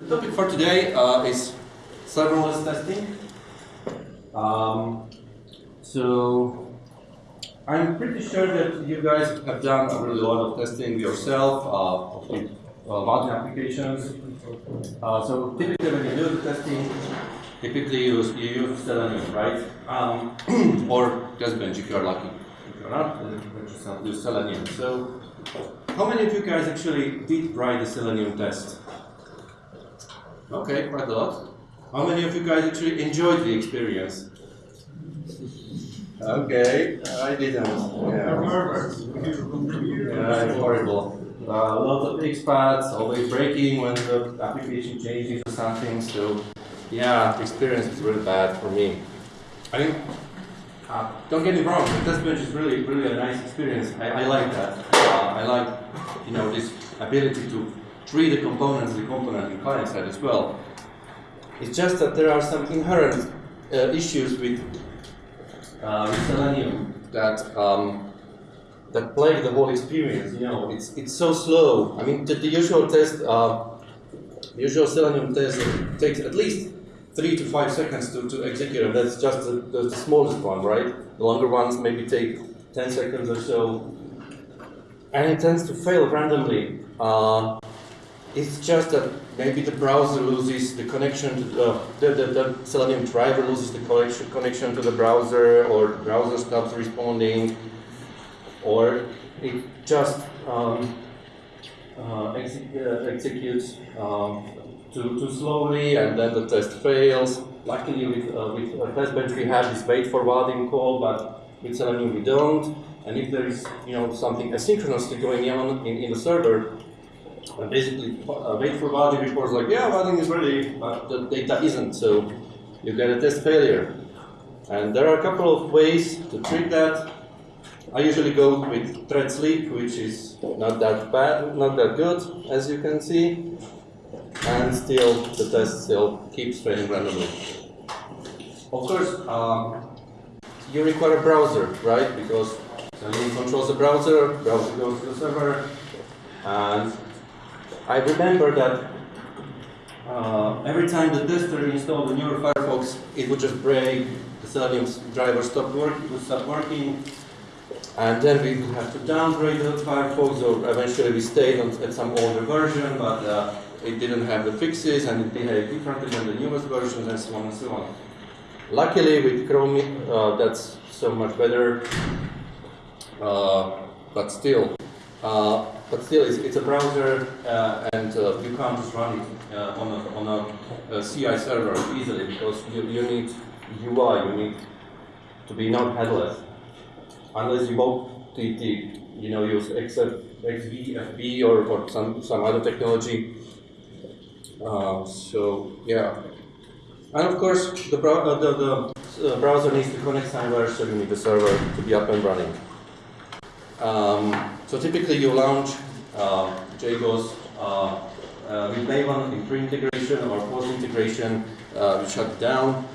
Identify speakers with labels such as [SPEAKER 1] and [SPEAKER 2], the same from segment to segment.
[SPEAKER 1] The topic for today uh, is serverless testing. Um, so I'm pretty sure that you guys have done a really lot of testing yourself uh, with uh, multi applications. Uh, so typically when you do the testing, typically you use, you use Selenium, right? Um, or TestBench if you're lucky. If you're not, then you use Selenium. So how many of you guys actually did write the Selenium test? Okay, quite a lot. How many of you guys actually enjoyed the experience? Okay, I didn't. Yeah, yeah horrible. Uh, lot of expats, always breaking when the application changes or something. So, yeah, the experience is really bad for me. I think, uh, don't get me wrong, the test bench is really, really a nice experience. I, I like that. Uh, I like, you know, this ability to treat the components, the component in client side as well. It's just that there are some inherent uh, issues with, uh, with Selenium that um, that plague the whole experience. You know, it's it's so slow. I mean, the, the usual test, uh, the usual Selenium test takes at least three to five seconds to, to execute, and that's just the, the, the smallest one, right? The longer ones maybe take 10 seconds or so, and it tends to fail randomly. Uh, it's just that maybe the browser loses the connection to the, the, the, the Selenium driver loses the connection, connection to the browser, or the browser stops responding, or it just um, uh, uh, executes um, too, too slowly and then the test fails. Luckily with, uh, with uh, TestBench we have this wait for forwarding call, but with Selenium we don't. And if there is you know something asynchronously going on in, in the server, and basically uh, wait for Vaadin reports like, yeah, Vaadin is ready, but the data isn't, so you get a test failure. And there are a couple of ways to treat that. I usually go with thread sleep, which is not that bad, not that good, as you can see. And still, the test still keeps failing randomly. Of course, um, you require a browser, right? Because Selenium controls the browser, browser goes to the server, and I remember that uh, every time the tester installed a newer Firefox, it would just break, the Selenium driver stopped work, it would stop working, and then we would have to downgrade the Firefox, or eventually we stayed on, at some older version, but uh, it didn't have the fixes, and it behaved differently than the newest versions, and so on and so on. Luckily, with Chrome, uh, that's so much better, uh, but still, uh, but still, it's, it's a browser, uh, and uh, you can't just run it uh, on a, on a, a, CI server easily because you, you need UI, you need to be not headless. Unless you both you know use XF, XVFB or, or some some other technology. Uh, so yeah, and of course the, uh, the, the browser needs to connect somewhere, so you need the server to be up and running. Um, so typically you launch uh, JBoss uh, uh, with Maven in pre-integration or post-integration, uh, you shut down.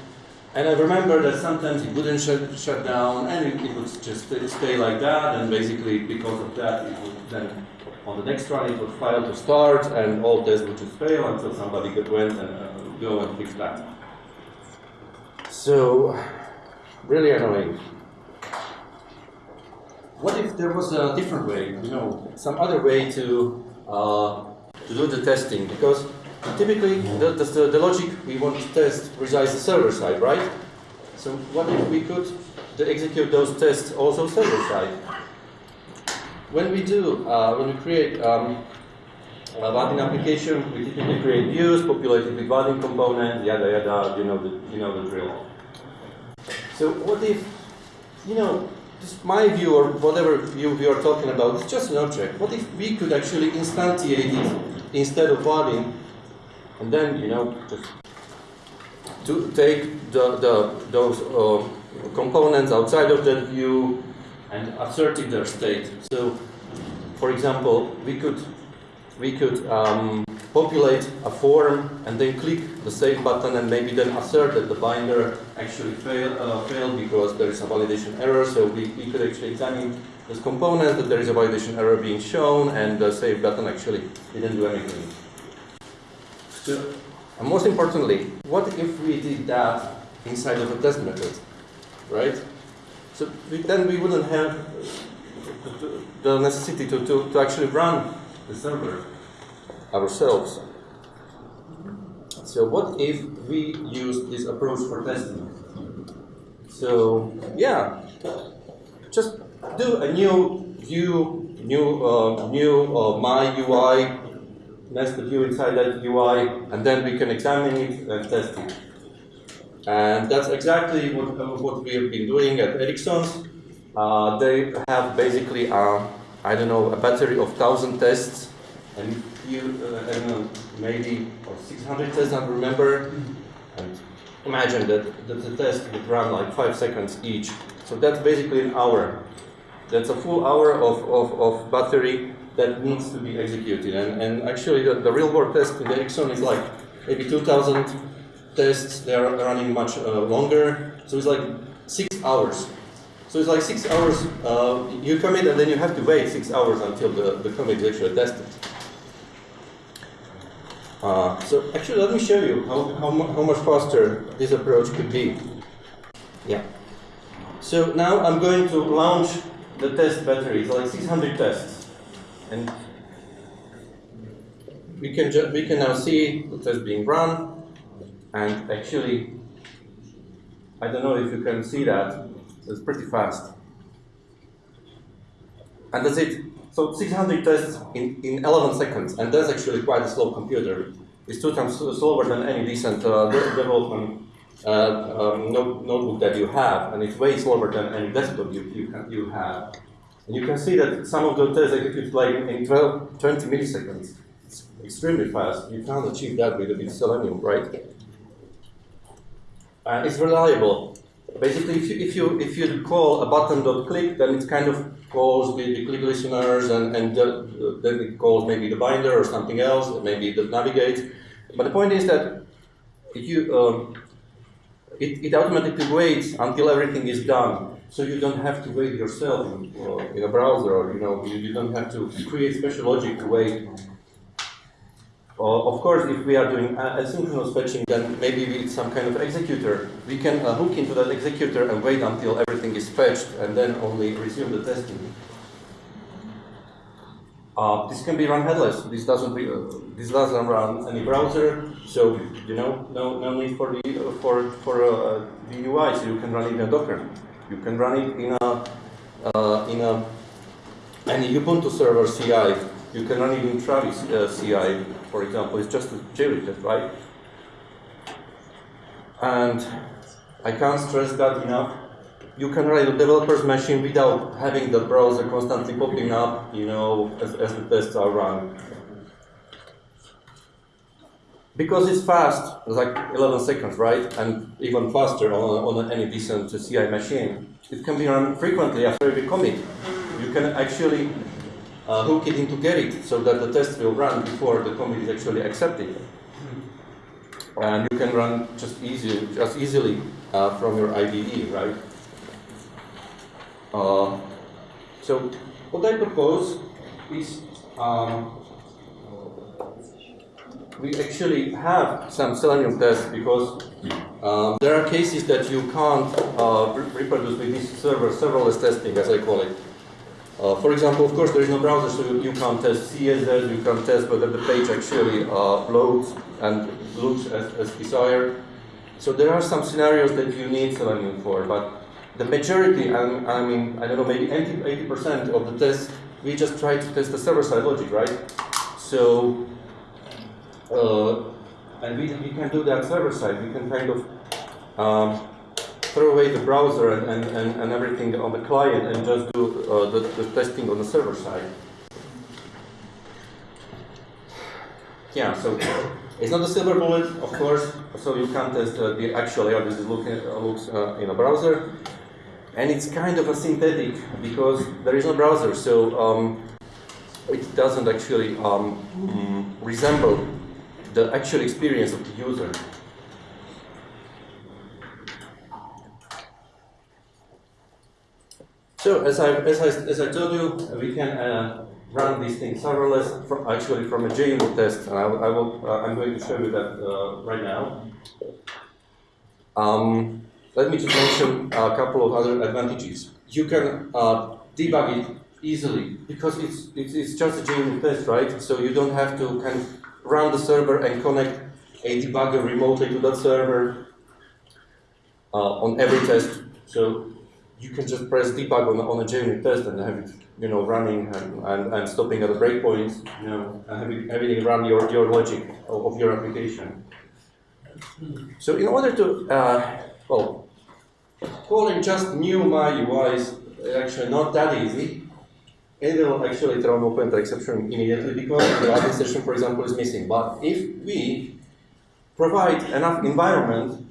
[SPEAKER 1] And I remember that sometimes it wouldn't shut, shut down and it, it, would just stay like that and basically because of that it would then on the next run it would fail to start and all tests would just fail until somebody went and uh, go and fix that. So, really annoying what if there was a different way, you know, some other way to, uh, to do the testing? Because typically the, the, the, logic we want to test resides the server side, right? So what if we could execute those tests also server side? When we do, uh, when we create um, a Vaadin application, we typically create views populated with Vaadin components, yada yada, you know the, you know the drill. So what if, you know, just my view or whatever view we are talking about, it's just an object. What if we could actually instantiate it instead of Vaadin, and then, you know, just to take the, the, those uh, components outside of that view and assert in their state. So, for example, we could we could um, populate a form and then click the save button and maybe then assert that the binder actually fail, uh, failed because there is a validation error. So we, we could actually examine this component that there is a validation error being shown and the save button actually didn't do anything. So, and most importantly, what if we did that inside of a test method, right? So we, then we wouldn't have the necessity to, to, to actually run the server ourselves. So what if we use this approach for testing? So yeah, just do a new view, new uh, new uh, my UI, nest the view inside that UI, and then we can examine it and test it. And that's exactly what, uh, what we have been doing at Ericsson. Uh, they have basically, uh, I don't know, a battery of 1,000 tests, and you, uh, I don't know, maybe or 600 tests, I remember. And imagine that, that the test would run like 5 seconds each. So that's basically an hour. That's a full hour of, of, of battery that needs to be executed. And, and actually, the, the real world test in Ericsson is like maybe 2,000 tests, they are running much uh, longer. So it's like six hours. So it's like six hours, uh, you commit and then you have to wait six hours until the, the commit is actually tested. Uh, so actually let me show you how, how, how much faster this approach could be. Yeah. So now I'm going to launch the test battery, it's like 600 tests. And we can, we can now see the test being run. And actually, I don't know if you can see that, it's pretty fast. And that's it. So 600 tests in, in 11 seconds, and that's actually quite a slow computer. It's two times slower than any decent uh, development uh, um, notebook that you have, and it's way slower than any desktop you, you, can, you have. And you can see that some of the tests execute like in 12, 20 milliseconds. It's extremely fast. You can't achieve that with, with Selenium, right? and it's reliable. Basically, if you, if you if you call a button dot click, then it kind of calls the, the click listeners, and and the, then it calls maybe the binder or something else, or maybe the navigate. But the point is that you um, it, it automatically waits until everything is done, so you don't have to wait yourself in, uh, in a browser, or you know you, you don't have to create special logic to wait uh, of course, if we are doing asynchronous fetching, then maybe with some kind of executor, we can uh, hook into that executor and wait until everything is fetched and then only resume the testing. Uh, this can be run headless. This doesn't be, uh, this doesn't run any browser, so you know no no need for the uh, for for uh, the UI. So you can run it in a Docker. You can run it in a in a any Ubuntu server CI. You can run it in Travis CI for example, is just a JReTest, right? And I can't stress that enough. You can write a developer's machine without having the browser constantly popping up, you know, as, as the tests are run. Because it's fast, it's like 11 seconds, right? And even faster on, on any decent CI machine. It can be run frequently after every commit. You can actually uh, hook it into Gerrit so that the test will run before the commit is actually accepted. And you can run just easy, just easily uh, from your IDE, right? Uh, so what I propose is um, we actually have some Selenium tests because um, there are cases that you can't uh, reproduce with this server serverless testing, as I call it. Uh, for example, of course, there is no browser, so you, can't test CSS, you can't test whether the page actually uh, loads and looks as, as desired. So there are some scenarios that you need Selenium for, but the majority, and I mean, I don't know, maybe 80% of the tests, we just try to test the server-side logic, right? So, uh, and we, we can do that server-side. We can kind of um, throw away the browser and, and, and, everything on the client and just do uh, the, the testing on the server side. Yeah, so it's not a silver bullet, of course, so you can't test uh, the actual how this look, uh, looks uh, in a browser. And it's kind of a synthetic because there is no browser, so um, it doesn't actually um, resemble the actual experience of the user. So as I, as I, as I told you, we can uh, run these things serverless, from, actually from a JUnit test, and I, I will, uh, I'm going to show you that uh, right now. Um, let me just mention a couple of other advantages. You can uh, debug it easily because it's, it's, it's just a JUnit test, right? So you don't have to kind of run the server and connect a debugger remotely to that server uh, on every test. So you can just press debug on, on a JUnit test and have it, you know, running and, and, and stopping at the breakpoints, you know, having, having run your, your logic of, of your application. So in order to, uh, well, calling just new my UI is actually not that easy. It will actually throw an open exception immediately because the Vaadin session, for example, is missing. But if we provide enough environment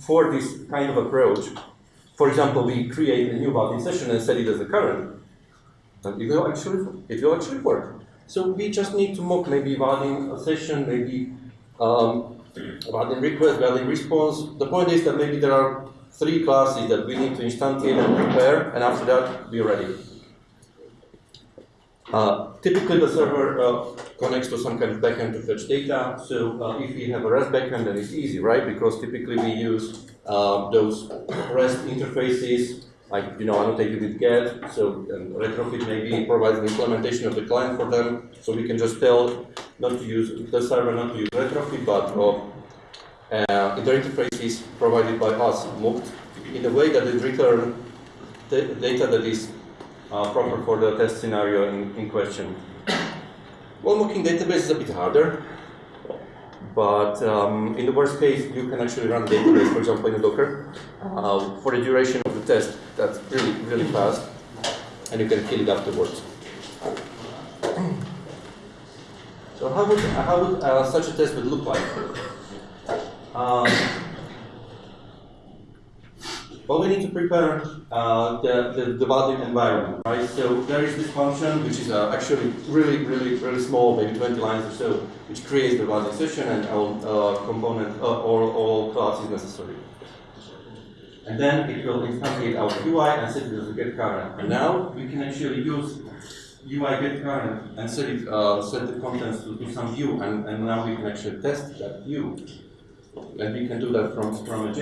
[SPEAKER 1] for this kind of approach, for example, we create a new Vaadin session and set it as a current, then it will actually it will actually work. So we just need to mock maybe Vaadin session, maybe um, request, Vaadin response. The point is that maybe there are three classes that we need to instantiate and prepare, and after that we're ready. Uh, typically, the server uh, connects to some kind of backend to fetch data. So uh, if we have a REST backend, then it's easy, right? Because typically we use uh, those REST interfaces, like you know, annotated with GET. So Retrofit maybe provides an implementation of the client for them. So we can just tell not to use the server, not to use Retrofit, but uh, the interface is provided by us, mocked in a way that it return data that is uh, proper for the test scenario in, in question. Well, mocking database is a bit harder, but um, in the worst case, you can actually run database, for example, in a Docker, uh, for the duration of the test. That's really, really fast, and you can kill it afterwards. So how would, how would uh, such a test would look like? Um, well, we need to prepare uh, the, the, the environment, right? So there is this function, which is uh, actually really, really, really small, maybe 20 lines or so, which creates the Vaadin session and all uh, component, uh, all, all classes necessary. And then it will instantiate our UI and set it as a get current. And now we can actually use UI get current and set it, uh, set the contents to, to some view, and, and now we can actually test that view and we can do that from, from a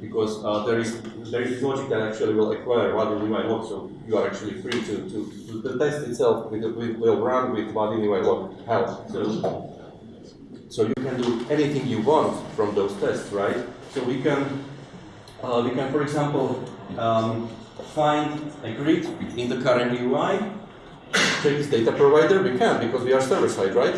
[SPEAKER 1] because uh, there is there is logic that actually will acquire what UI lock, so you are actually free to, to, the test itself will, will run with what UI lock help. So, so you can do anything you want from those tests, right? So we can uh, we can, for example, um, find a grid in the current UI, check its data provider, we can because we are server side, right?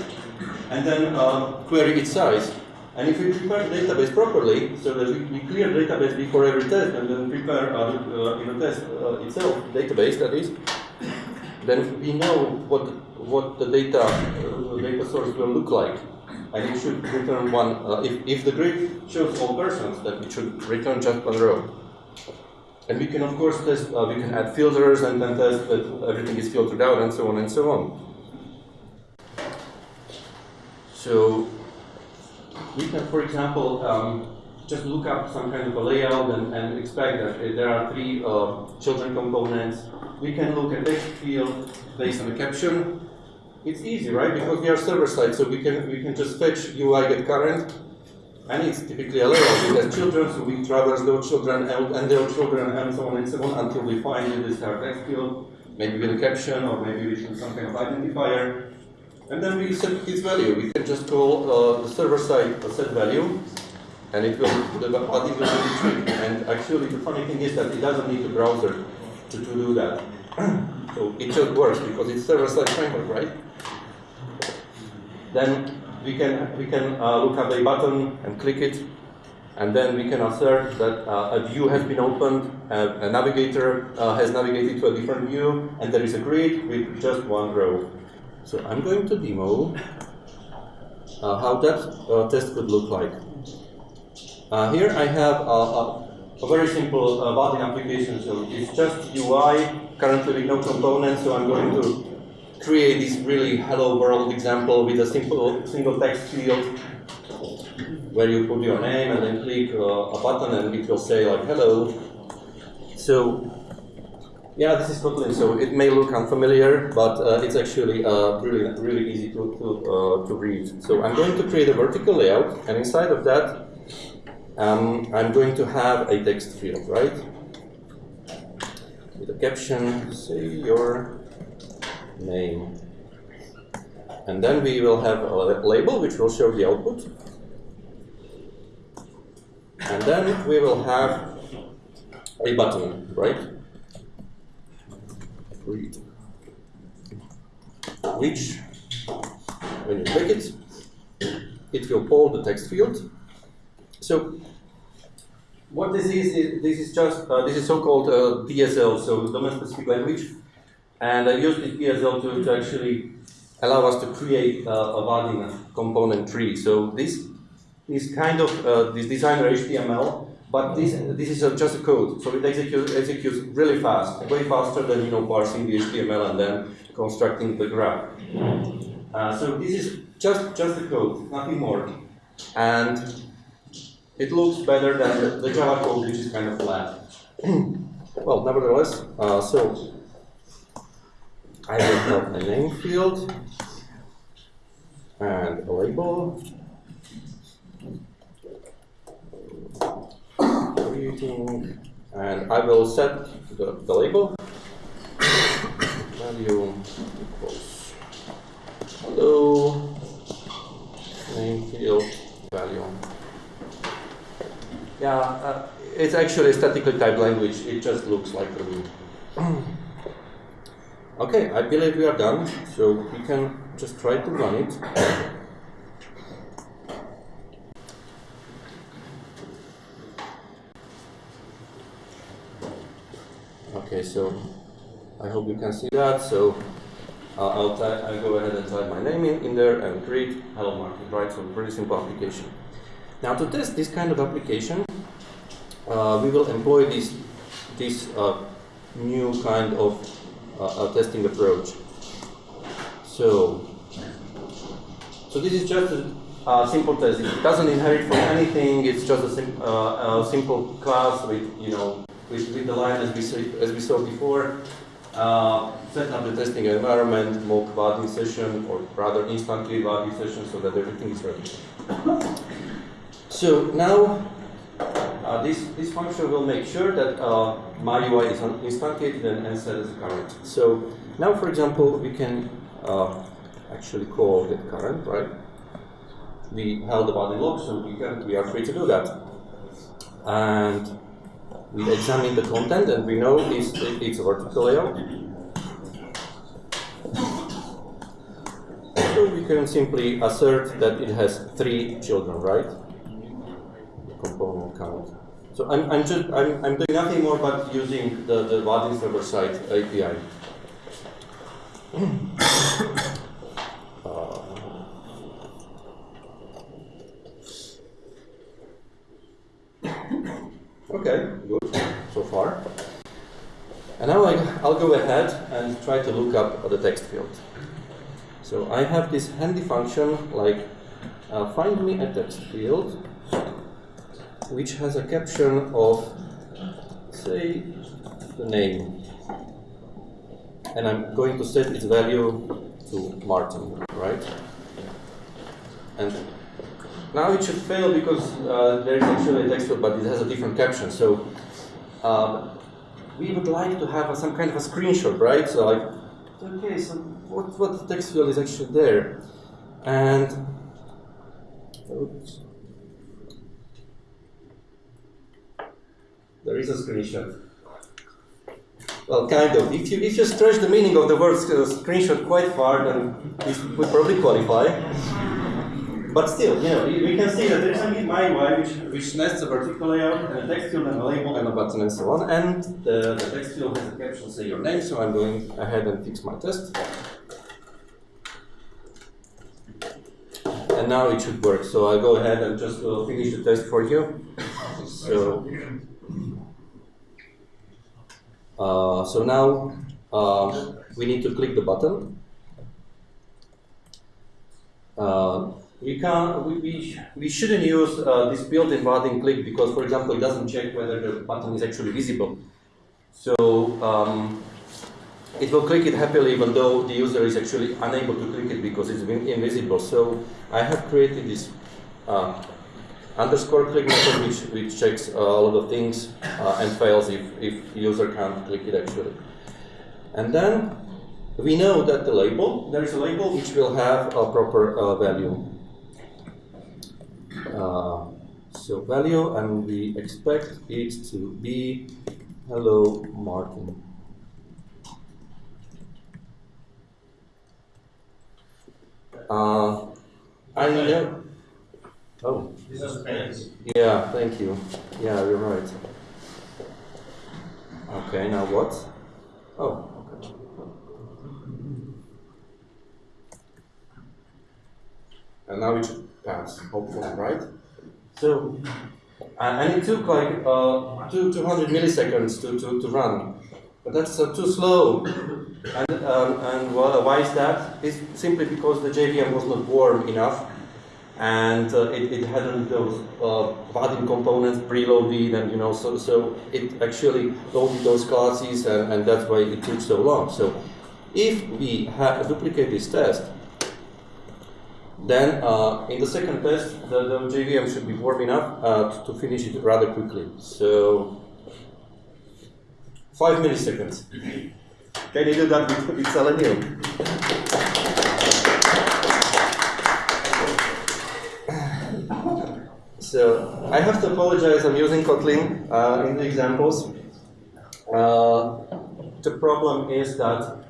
[SPEAKER 1] And then uh, query its size. And if we prepare the database properly, so that we, we clear the database before every test and then prepare uh, uh, in the test uh, itself, database that is, then we know what what the data uh, data source will look like. And it should return one, uh, if, if the grid shows all persons, then it should return just one row. And we can of course test, uh, we can add filters and then test that everything is filtered out and so on and so on. So we can, for example, um, just look up some kind of a layout and, and expect that there are three uh, children components. We can look at text field based on the caption. It's easy, right? Because we are server side, so we can we can just fetch UI get current, and it's typically a layout. It has children, so we traverse those children and, and their children and so on and so on until we find this text field, maybe with a caption or maybe with some kind of identifier. And then we set its value. We can just call uh, the server side set value, and it will, the body will be retrieved. And actually, the funny thing is that it doesn't need a browser to, to do that. so it just works because it's server side framework, right? Then we can we can uh, look up a button and click it, and then we can assert that uh, a view has been opened, a navigator uh, has navigated to a different view, and there is a grid with just one row. So I'm going to demo uh, how that uh, test could look like. Uh, here I have a, a, a very simple uh, application. So it's just UI, currently with no components. So I'm going to create this really hello world example with a simple single text field where you put your name and then click uh, a button and it will say like hello. So Yeah, this is Kotlin, so it may look unfamiliar, but uh, it's actually uh, really, really easy to, to, uh, to read. So I'm going to create a vertical layout, and inside of that, um, I'm going to have a text field, right? With a caption, say your name. And then we will have a label which will show the output. And then we will have a button, right? Read. Which, when you click it, it will pull the text field. So what this is, is this is just uh, this is so-called uh, DSL, so domain-specific language, and I used the DSL to, to actually allow us to create uh, a Vaadin component tree. So this is kind of uh, this designer HTML, but this this is just a code, so it executes executes really fast, way faster than you know parsing the HTML and then constructing the graph. Uh, so this is just just the code, nothing more, and it looks better than the, Java code, which is kind of flat. well, nevertheless, uh, so I will have a name field and a label. Creating, and I will set the, the label value equals hello name field value. Yeah, uh, it's actually a statically typed language. It just looks like a loop. okay, I believe we are done. So we can just try to run it. Okay, so I hope you can see that. So uh, I'll, I'll go ahead and type my name in, in there and create hello Martin, right? So pretty simple application. Now to test this kind of application, uh, we will employ this, this uh, new kind of uh, testing approach. So, so this is just a simple test. It doesn't inherit from anything. It's just a, sim uh, a simple class with you know with, with the line as we see, as we saw before. Uh, set up the testing environment, mock Vaadin session, or rather instantly Vaadin session, so that everything is ready. So now uh, this, this function will make sure that uh, my UI is instantiated and set as current. So now, for example, we can uh, actually call get current, right? We held the body log, so we, can, we are free to do that. And we examine the content, and we know it's, it's a vertical layout. So we can simply assert that it has three children, right? component count. So I'm, I'm just I'm, I'm doing nothing more but using the, the Vaadin server side API. uh, okay, good far. And now I'll go ahead and try to look up the text field. So I have this handy function like uh, find me a text field which has a caption of, say, the name. And I'm going to set its value to Martin, right? And now it should fail because uh, there is actually a text field, but it has a different caption. So um, we would like to have a, some kind of a screenshot, right? So like, okay, so what, what text field is actually there? And oops, There is a screenshot. Well, kind of. If you, if you stretch the meaning of the word screenshot quite far, then this would probably qualify. But still, you know, we can see that there is a my UI which, which nests a vertical layout and a text field and a label and a button and so on. And the, the text field has a caption, say your name, so I'm going ahead and fix my test. And now it should work. So I'll go ahead and just uh, finish the test for you. So. Uh, so now uh, we need to click the button. Uh, we can we, we, we shouldn't use uh, this built-in button click because, for example, it doesn't check whether the button is actually visible. So um,
[SPEAKER 2] it will click it happily even though the user is actually unable to click it because it's invisible. So I have created this uh, underscore click method which, which checks uh, a lot of things uh, and fails if, if user can't click it actually. And then we know that the label, there is a label which will have a proper uh, value. Uh, so value and we expect it to be hello Martin. Uh, I know. Oh.
[SPEAKER 3] This is space.
[SPEAKER 2] Yeah, thank you. Yeah, you're right. Okay, now what? Oh, okay. And now it pass, hopefully, right? So, and it took like uh, two, 200 milliseconds to, to, to run. But that's uh, too slow. And, um, and why is that? It's simply because the JVM was not warm enough and uh, it, it hadn't those uh, components preloaded and you know so so it actually loaded those classes and, and that's why it took so long. So if we have duplicate this test, then uh, in the second test the, the, JVM should be warm enough uh, to, finish it rather quickly. So five milliseconds. Can you do that with, with Selenium? So I have to apologize, I'm using Kotlin uh, in the examples. Uh, the problem is that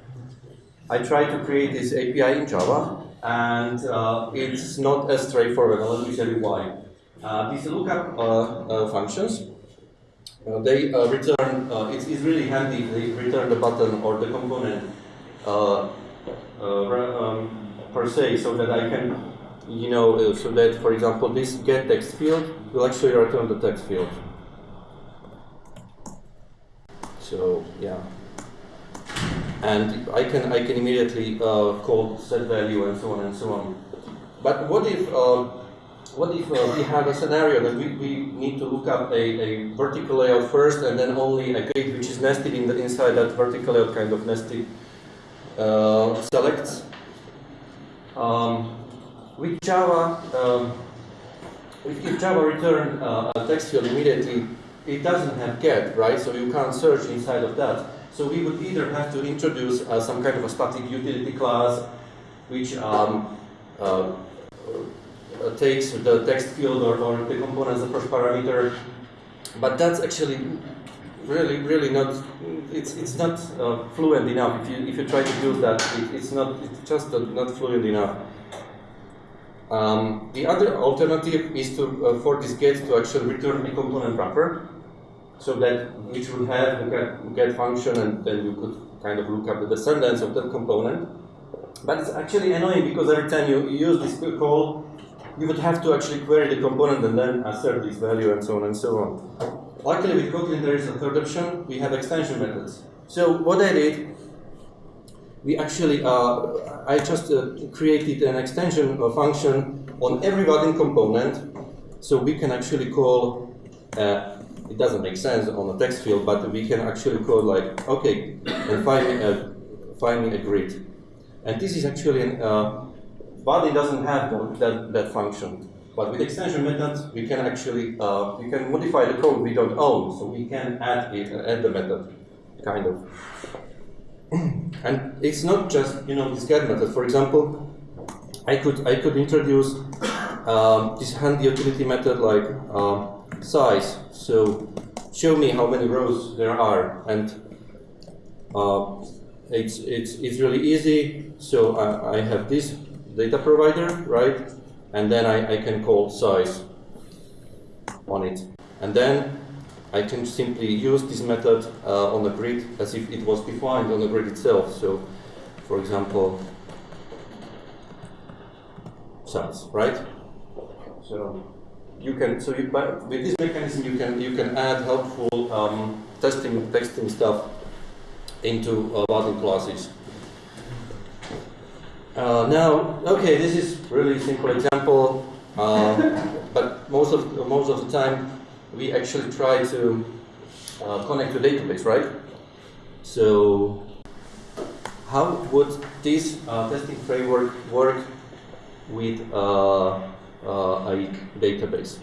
[SPEAKER 2] I tried to create this API in Java, and uh, it's not as straightforward. Let me tell you why. Uh, these lookup uh, uh, functions, they return, it's, it's, really handy, they return the button or the component um, per se, so that I can you know, uh, so that, for example, this get text field will actually return the text field. So, yeah. And I can, I can immediately uh, call set value and so on and so on. But what if, uh, what if uh, we have a scenario that we, we need to look up a, a vertical layout first and then only a grid which is nested in the, inside that vertical layout kind of nested uh, selects. Um, with Java, um, if Java return uh, a text field immediately, it doesn't have get, right? So you can't search inside of that. So we would either have to introduce uh, some kind of a static utility class, which um, uh, uh takes the text field or, or the component as the first parameter. But that's actually really, really not. It's it's not uh, fluent enough. If you if you try to use that, it, it's not. It's just not fluent enough. Um, the other alternative is to uh, for this get to actually return a component wrapper, so that which would have a get, get function, and then you could kind of look up the descendants of that component. But it's actually annoying because every time you, use this call, you would have to actually query the component and then assert this value and so on and so on. Luckily with Kotlin there is a third option, we have extension methods. So what I did we actually, uh, I just uh, created an extension function on every Vaadin component, so we can actually call, uh, it doesn't make sense on a text field, but we can actually call like, okay, and find me a, find me a grid. And this is actually, an, uh, Vaadin doesn't have that, that function. But with extension methods, we can actually, uh, we can modify the code we don't own, so we can add it, add the method, kind of. and it's not just you know this get method. For example, I could I could introduce um, this handy utility method like uh, size. So show me how many rows there are, and uh, it's it's it's really easy. So I, I have this data provider, right? And then I, I can call size on it, and then I can simply use this method uh, on the grid as if it was defined on the grid itself. So, for example, size, right? So you can so you, with this mechanism you can you can add helpful um, testing testing stuff into uh, classes. Uh, now, okay, this is really simple example, uh, but most of most of the time we actually try to uh, connect to database, right? So how would this uh, testing framework work with uh, uh, a database?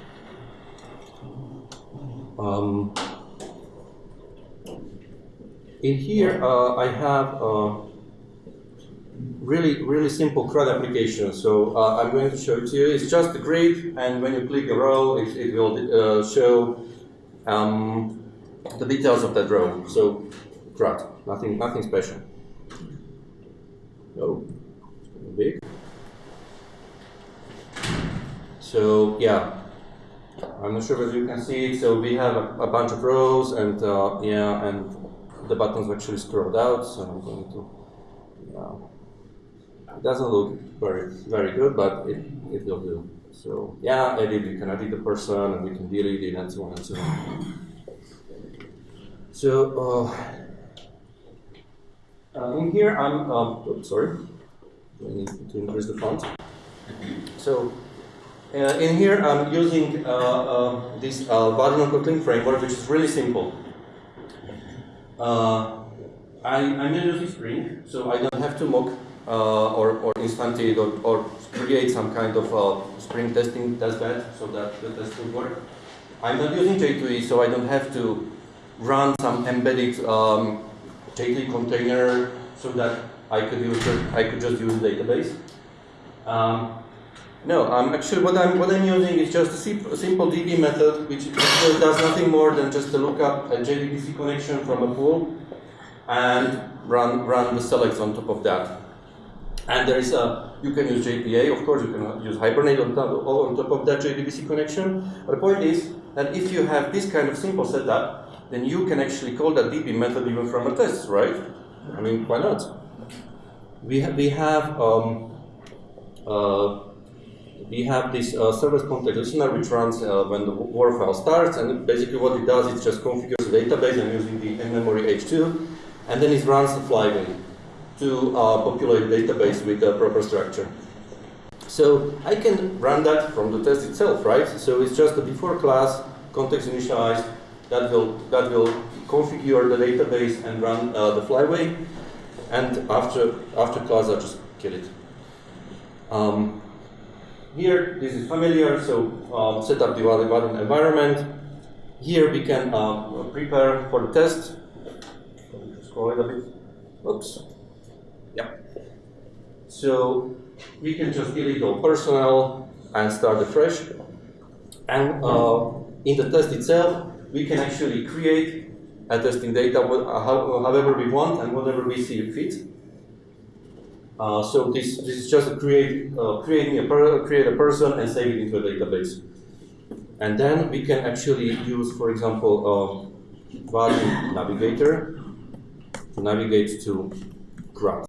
[SPEAKER 2] Um, in here, uh, I have uh, really, really simple CRUD application. So uh, I'm going to show it to you. It's just a grid, and when you click a row, it, it will uh, show um, the details of that row. So CRUD, nothing, nothing special. Oh, big. So yeah, I'm not sure whether you can see it. So we have a, a bunch of rows, and uh, yeah, and the buttons actually scrolled out. So I'm going to. Yeah. It doesn't look very very good, but it, it will do. So yeah, edit. You can edit the person, and we can delete it, and so on and so on. So uh, uh, in here, I'm. Um, sorry. I need to increase the font. So uh, in here, I'm using uh, uh, this Vaadin Kotlin framework, which is really simple. Uh, I, I'm not using Spring, so I don't have to mock uh, or, or instantiate or, or create some kind of Spring testing test bed so that the test will work. I'm not using J2E, so I don't have to run some embedded um, J2E container so that I could use I could just use database. Um, no, um, actually what I'm, what I'm using is just a, simple DB method which does nothing more than just to look up a JDBC connection from a pool and run, run the selects on top of that. And there is a, you can use JPA, of course, you can use Hibernate on top, on top of that JDBC connection. But the point is that if you have this kind of simple setup, then you can actually call that DB method even from a test, right? I mean, why not? We, ha we have um, uh, we have this uh, servlet context listener which runs uh, when the WAR file starts, and basically what it does is just configures the database and using the in-memory H2, and then it runs the flyway to uh, populate the database with the proper structure. So I can run that from the test itself, right? So it's just a before class context initialized that will that will configure the database and run uh, the flyway, and after after class I just kill it. Um, here, this is familiar, so um, set up the Vaadin environment. Here we can uh, prepare for the test. Scroll it a bit. Oops. Yeah. So we can just delete all personnel and start afresh. And uh, in the test itself, we can actually create a testing data however we want and whatever we see fit. Uh, so this, this is just create, uh, creating a create a person and save it into a database. And then we can actually use, for example, uh, navigator to navigate to CRUD.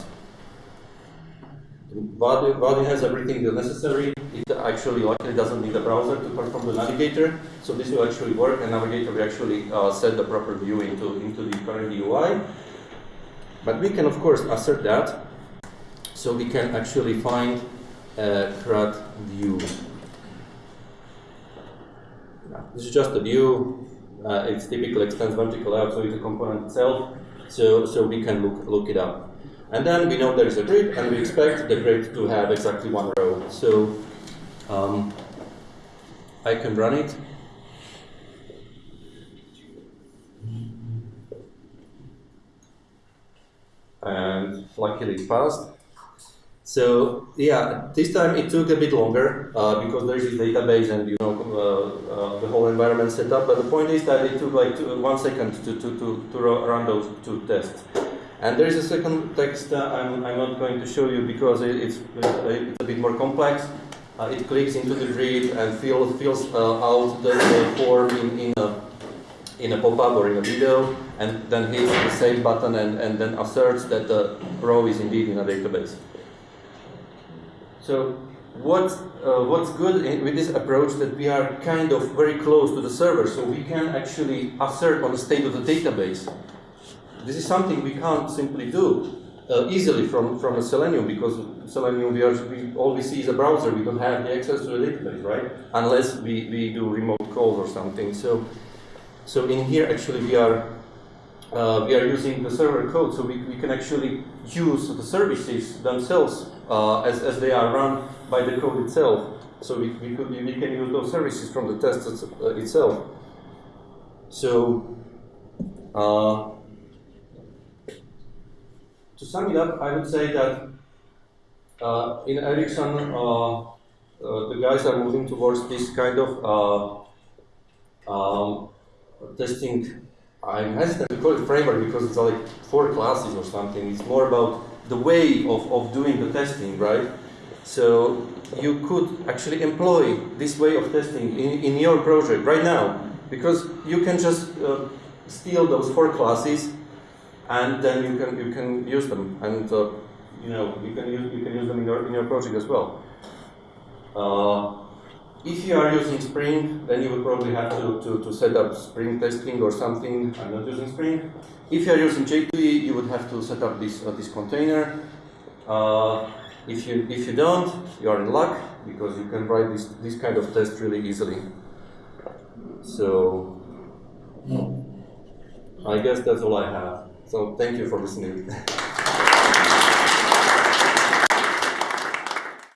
[SPEAKER 2] Vaadin has everything necessary. It actually luckily doesn't need a browser to perform the navigator, so this will actually work, and navigator will actually uh, set the proper view into, into the current UI. But we can, of course, assert that so we can actually find a CRUD view. This is just a view. Uh, it's typically extends vertical out, so it's a component itself. So, so we can look, look it up. And then we know there is a grid, and we expect the grid to have exactly one row. So um, I can run it. And luckily it passed. So yeah, this time it took a bit longer uh, because there is this database and you know uh, uh, the whole environment set up. But the point is that it took like two, one second to, to, to, to run those two tests. And there is a second text I'm, I'm not going to show you because it, it's, it's a bit more complex. Uh, it clicks into the grid and fills, fills uh, out the, the form in, in a, in a pop-up or in a video and then hits the save button and, and then asserts that the row is indeed in a database. So what, uh, what's good with this approach that we are kind of very close to the server, so we can actually assert on the state of the database. This is something we can't simply do uh, easily from, from a Selenium because Selenium we, are, we all we see is a browser, we don't have the access to the database, right? Unless we, we do remote calls or something. So, so in here actually we are uh, we are using the server code, so we, we can actually use the services themselves uh, as, as they are run by the code itself. So we, we, could, we can use those services from the test uh, itself. So uh, to sum it up, I would say that uh, in Ericsson, uh, the guys are moving towards this kind of um, testing. I'm hesitant to call it framework because it's like four classes or something. It's more about the way of, of doing the testing, right? So you could actually employ this way of testing in, in your project right now because you can just uh, steal those four classes and then you can you can use them and uh, you know you can use you can use them in your in your project as well. Uh, if you are using Spring, then you will probably have to, to, to set up Spring testing or something. I'm not using Spring. If you are using J2E, you would have to set up this uh, this container. Uh, if you if you don't, you are in luck because you can write this this kind of test really easily. So I guess that's all I have. So thank you for listening.